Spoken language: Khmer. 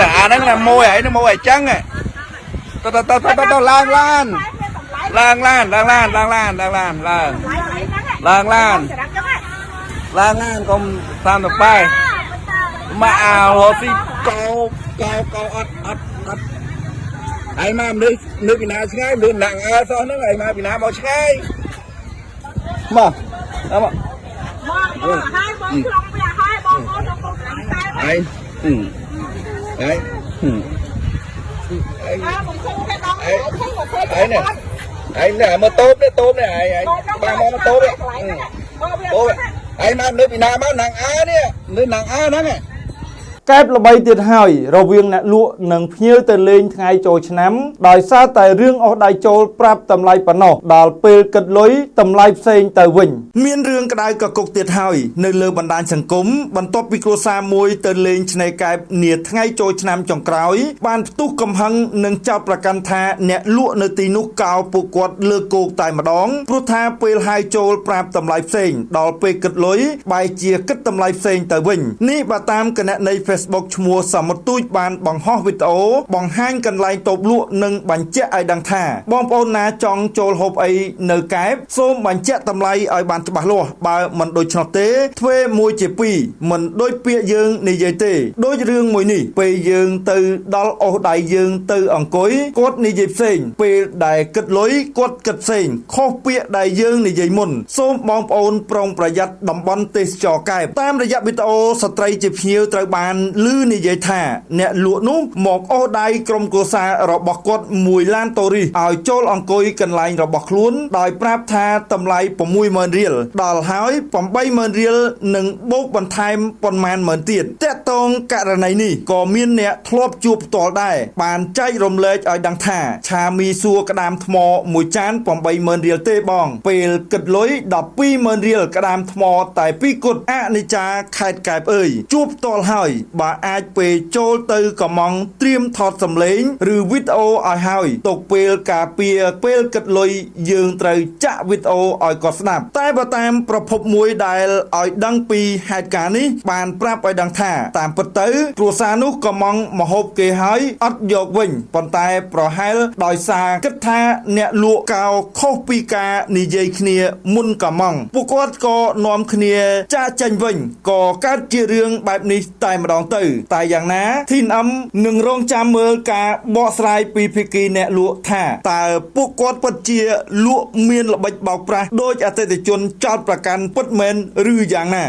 តែអាហ្នឹងណាមួយហើយហ្នឹងមួយអញ្ចឹងទៅទៅទៅទៅទៅឡើងឡានឡើងឡានឡើងឡានឡើងឡានឡើងឡានឡើងឡើងឡានឡើងឡានកុំតាមទៅបែមកអោរស៊ីកោកោកោអត់អត់អត់ឯងមកមនុស្សនៅពីណាឆ្ងាយលឿនណាស់អើសោះហ្នឹងឯងមកពីណាមកឆ្ងាយមកដល់មកបងឲ្យបងខ្លងវាឲ្យបងអូនទៅកូនតែឯង ហឹមឯងហឹមឯងអើមិនឃើញទេបងអើឃើញមកឃើញឯងនេះឯងនេះមើលតូបនេះតូបនេះឯងឯងបានមកមកតូបនេះបងវាតូបឯងមកនៅពីណាមកណាងអើនេះនៅណាងអើហ្នឹង កែបល្បីទៀតហើយរវាងអ្នកលក់និងភ្ញៀវទៅលេងថ្ងៃចូលឆ្នាំដោយសារតែរឿងអស់ដៃចូលប្រាប់តម្លៃប៉ុណ្ណោះដល់ពេលគិតលុយតម្លៃផ្សេងទៅវិញ មានរឿងក្តៅកគុកទៀតហើយនៅលើបណ្ដាញសង្គមបន្ទាប់ពីគ្រួសារមួយទៅលេងឆ្នេរកែបនាថ្ងៃចូលឆ្នាំចុងក្រោយ បានផ្ទុះកំហឹងនិងចោទប្រកាន់ថាអ្នកលក់នៅទីនោះកោរពួកគាត់លើគោកតែម្ដងព្រោះថាពេលហៅចូលប្រាប់តម្លៃផ្សេង ដល់ពេលគិតលុយបែរជាគិតតម្លៃផ្សេងទៅវិញនេះបើតាមគណនី Facebook ឈ្មោះសមុទ្រទូចបានបង្ហោះវីដេអូបង្ហាញកន្លែងតូបលក់និងបញ្ជាក់ឲ្យដឹងថាបងប្អូនណាចង់ចូលហូបអីនៅកែបសូមបញ្ជាក់តម្លៃឲ្យបានច្បាស់លាស់បើមិនដូច្នោះទេធ្វើមួយជាពីរមិនដូចពាក្យយើងនិយាយទេដូចរឿងមួយនេះពេលយើងទៅដល់អូសដៃយើងទៅអង្គុយគាត់និយាយផ្សេងពេលដែលគិតលុយគាត់គិតផ្សេងខុសពាក្យដែលយើងនិយាយមុនសូមបងប្អូនប្រុងប្រយ័ត្នតំបន់ទេសចរកែបតាមរយៈវីដេអូស្ត្រីជាភ្ញៀវត្រូវបានឮនិយាយថា អ្នកលក់នោះមកអូសដៃក្រុមគ្រួសាររបស់គាត់មួយឡានតូរីសឲ្យចូលអង្គុយកន្លែងរបស់ខ្លួន ដោយប្រាប់ថាតម្លៃ60000រៀលដល់ហើយ80000រៀលនិងបូកបន្ថែមប៉ុន្មានម៉ឺនទៀតតកតងករណីនេះក៏មានអ្នកធ្លាប់ជួបផ្ទាល់ដែរបានចែករំលែកឲ្យដឹងថា ឆាមីសួរក្តាមថ្មមួយចាន80000រៀលទេបង ពេលគិតលុយ120,000រៀលក្តាមថ្មតែពីរគត់អនិច្ចាខេតកែបអើយជួបផ្ទាល់ហើយបើអាចពេលចូលទៅកំងត្រៀមថតសម្លេង ឬវីដេអូឲ្យហើយទុកពេលការពារពេលគិតលុយយើងត្រូវចាក់វីដេអូឲ្យគាត់ស្ដាប់ តែបើតាមប្រភពមួយដែលឲ្យដឹងពីហេតុការណ៍នេះបានប្រាប់ឲ្យដឹងថា តាមពិតទៅគ្រួសារនោះកំងមហូបគេហើយអត់យកវិញប៉ុន្តែប្រហែលដោយសារគិតថាអ្នកលក់កោខុសពីការនិយាយគ្នាមុនកំងពួកគាត់ក៏នាំគ្នាចាកចេញវិញក៏កើតជារឿងបែបនេះតែម្ដងទៅ តែយ៉ាងណាធីនអឹមនឹងរងចាំមើលការបកស្រាយពីភាគីអ្នកលក់ថាតើពួកគាត់ពិតជាលក់មានល្បិចបោកប្រាស់ដោយអតិថិជនចោតប្រកាន់ពិតមែនឬយ៉ាងណា